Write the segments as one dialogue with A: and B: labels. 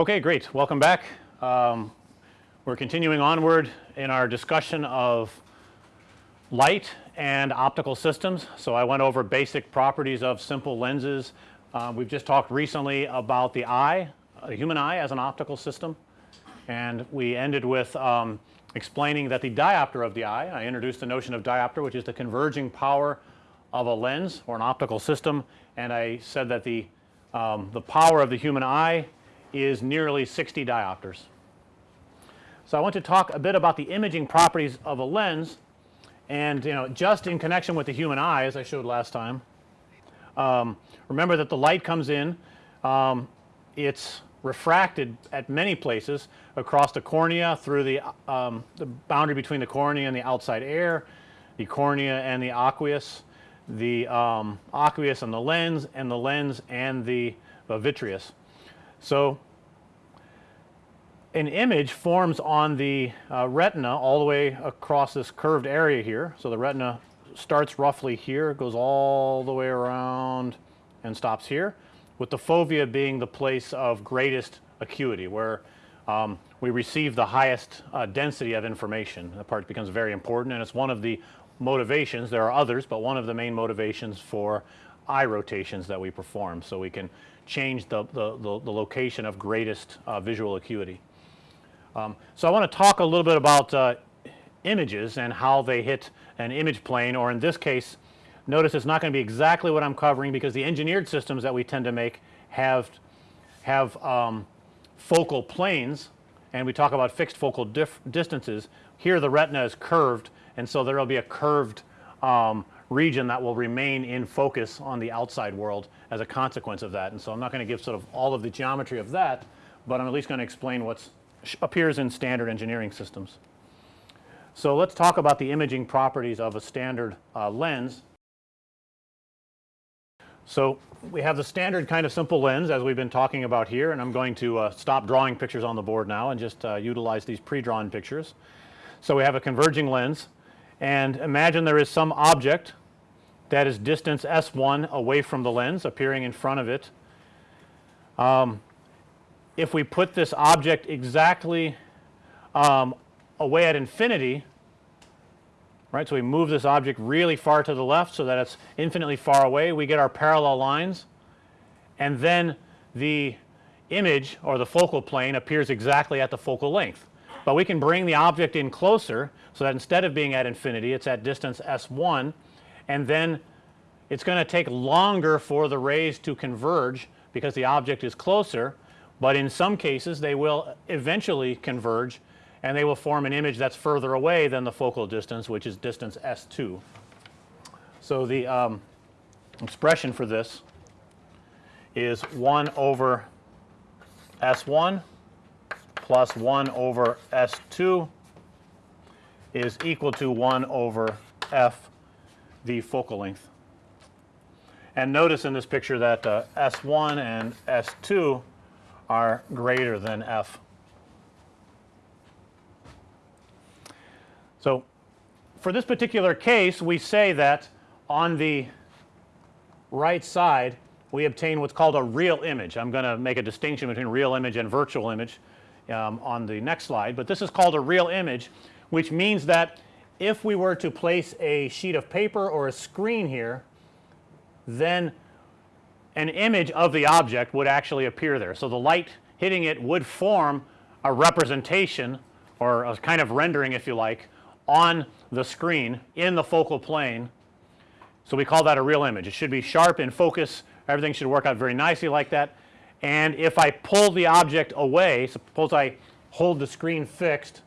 A: Okay, great. Welcome back. Um, we're continuing onward in our discussion of light and optical systems. So, I went over basic properties of simple lenses. Uh, we've just talked recently about the eye, the human eye as an optical system and we ended with um, explaining that the diopter of the eye, I introduced the notion of diopter which is the converging power of a lens or an optical system and I said that the, um, the power of the human eye is nearly 60 diopters. So, I want to talk a bit about the imaging properties of a lens and you know just in connection with the human eye as I showed last time. Um, remember that the light comes in, um, it's refracted at many places across the cornea through the, um, the boundary between the cornea and the outside air, the cornea and the aqueous, the um, aqueous and the lens and the lens and the, the vitreous. So, an image forms on the uh, retina all the way across this curved area here. So, the retina starts roughly here, goes all the way around and stops here with the fovea being the place of greatest acuity where um, we receive the highest uh, density of information. That part becomes very important and it's one of the motivations, there are others, but one of the main motivations for eye rotations that we perform. So, we can change the, the, the, the location of greatest uh, visual acuity. Um, so, I want to talk a little bit about uh, images and how they hit an image plane or in this case notice it's not going to be exactly what I'm covering because the engineered systems that we tend to make have have um, focal planes and we talk about fixed focal distances. Here the retina is curved and so there will be a curved um, region that will remain in focus on the outside world as a consequence of that. And so I'm not going to give sort of all of the geometry of that, but I'm at least going to explain what appears in standard engineering systems. So, let's talk about the imaging properties of a standard uh, lens. So, we have the standard kind of simple lens as we've been talking about here and I'm going to uh, stop drawing pictures on the board now and just uh, utilize these pre-drawn pictures. So, we have a converging lens and imagine there is some object that is distance S1 away from the lens appearing in front of it. Um, if we put this object exactly um, away at infinity, right. So, we move this object really far to the left so that it's infinitely far away. We get our parallel lines and then the image or the focal plane appears exactly at the focal length. But we can bring the object in closer so that instead of being at infinity it's at distance S1 and then it's going to take longer for the rays to converge because the object is closer but in some cases they will eventually converge and they will form an image that's further away than the focal distance which is distance S2. So, the um, expression for this is 1 over S1 plus 1 over S2 is equal to 1 over F the focal length. And notice in this picture that uh, S1 and S2 are greater than F. So, for this particular case we say that on the right side we obtain what's called a real image. I'm going to make a distinction between real image and virtual image um, on the next slide, but this is called a real image which means that if we were to place a sheet of paper or a screen here then an image of the object would actually appear there. So, the light hitting it would form a representation or a kind of rendering if you like on the screen in the focal plane. So, we call that a real image. It should be sharp in focus everything should work out very nicely like that and if I pull the object away suppose I hold the screen fixed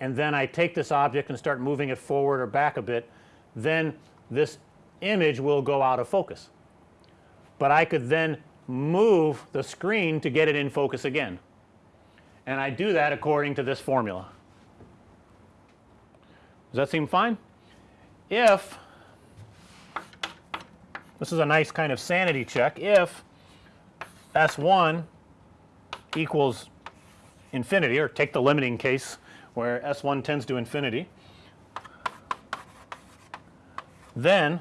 A: and then I take this object and start moving it forward or back a bit then this image will go out of focus but I could then move the screen to get it in focus again. And I do that according to this formula. Does that seem fine? If this is a nice kind of sanity check, if S1 equals infinity or take the limiting case where S1 tends to infinity, then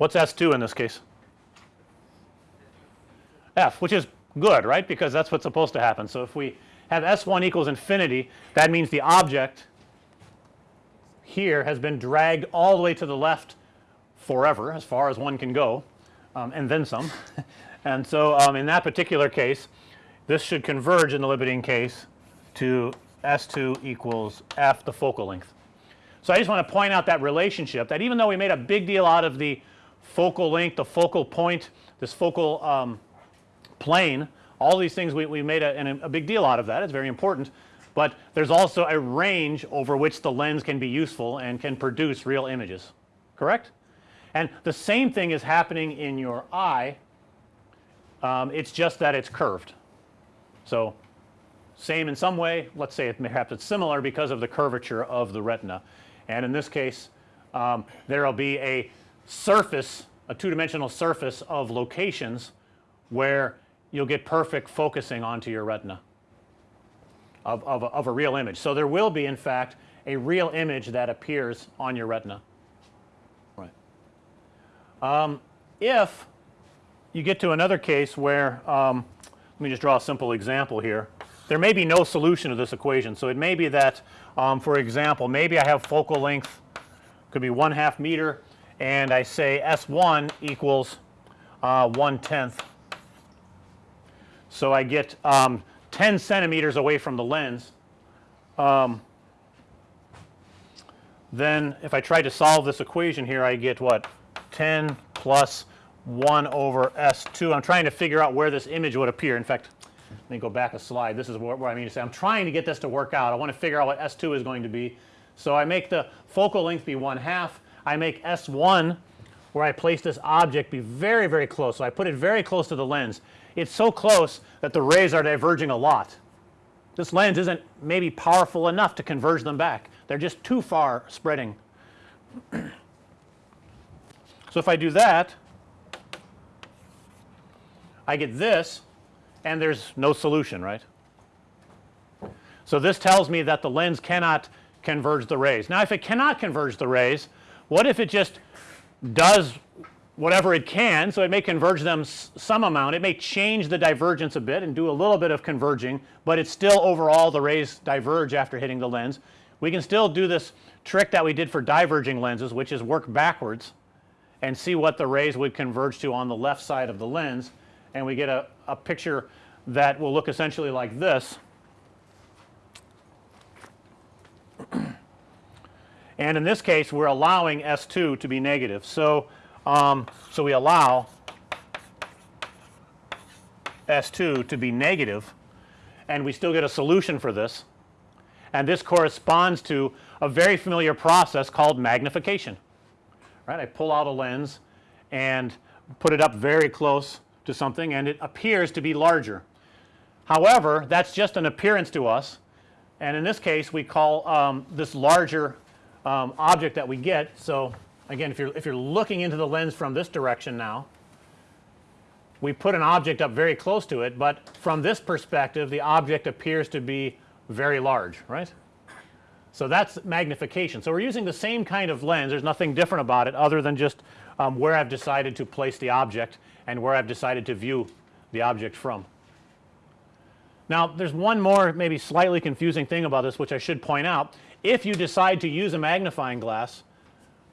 A: What's S2 in this case? F which is good right because that's what's supposed to happen. So, if we have S1 equals infinity that means the object here has been dragged all the way to the left forever as far as one can go um, and then some. and so, um, in that particular case this should converge in the limiting case to S2 equals f the focal length. So, I just want to point out that relationship that even though we made a big deal out of the focal length, the focal point, this focal um, plane, all these things we, we made a, a big deal out of that. It's very important, but there's also a range over which the lens can be useful and can produce real images, correct? And the same thing is happening in your eye. Um, it's just that it's curved. So, same in some way. Let's say it perhaps it's similar because of the curvature of the retina. And in this case, um, there will be a surface, a two dimensional surface of locations where you'll get perfect focusing onto your retina of, of, a, of a real image. So, there will be in fact a real image that appears on your retina. Right. Um, if you get to another case where um, let me just draw a simple example here. There may be no solution to this equation. So, it may be that um, for example, maybe I have focal length could be 1 half meter and I say S1 equals uh, 1 tenth. So, I get um, 10 centimeters away from the lens. Um, then if I try to solve this equation here I get what 10 plus 1 over S2. I'm trying to figure out where this image would appear. In fact, let me go back a slide. This is what, what I mean to say. I'm trying to get this to work out. I want to figure out what S2 is going to be. So, I make the focal length be 1 half. I make S1 where I place this object be very, very close. So, I put it very close to the lens. It's so close that the rays are diverging a lot. This lens isn't maybe powerful enough to converge them back. They're just too far spreading. so, if I do that I get this and there's no solution right. So, this tells me that the lens cannot converge the rays. Now, if it cannot converge the rays what if it just does whatever it can. So, it may converge them some amount it may change the divergence a bit and do a little bit of converging, but it's still overall the rays diverge after hitting the lens. We can still do this trick that we did for diverging lenses which is work backwards and see what the rays would converge to on the left side of the lens and we get a, a picture that will look essentially like this. and in this case we're allowing S2 to be negative. So, um, so we allow S2 to be negative and we still get a solution for this and this corresponds to a very familiar process called magnification right. I pull out a lens and put it up very close to something and it appears to be larger. However, that's just an appearance to us and in this case we call um, this larger um, object that we get. So, again if you're if you're looking into the lens from this direction now we put an object up very close to it, but from this perspective the object appears to be very large right. So, that's magnification. So, we're using the same kind of lens there's nothing different about it other than just um, where I've decided to place the object and where I've decided to view the object from. Now, there's one more maybe slightly confusing thing about this which I should point out. If you decide to use a magnifying glass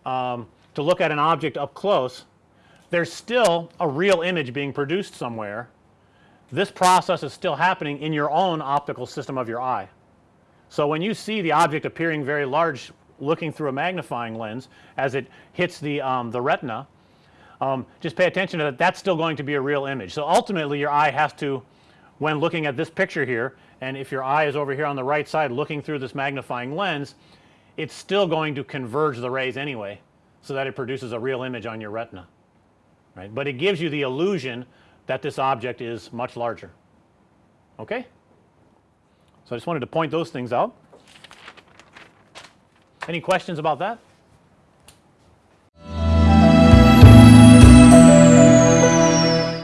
A: um, to look at an object up close, there's still a real image being produced somewhere. This process is still happening in your own optical system of your eye. So, when you see the object appearing very large looking through a magnifying lens as it hits the, um, the retina, um, just pay attention to that. That's still going to be a real image. So, ultimately your eye has to when looking at this picture here and if your eye is over here on the right side looking through this magnifying lens it's still going to converge the rays anyway so that it produces a real image on your retina right? But it gives you the illusion that this object is much larger okay? So I just wanted to point those things out. Any questions about that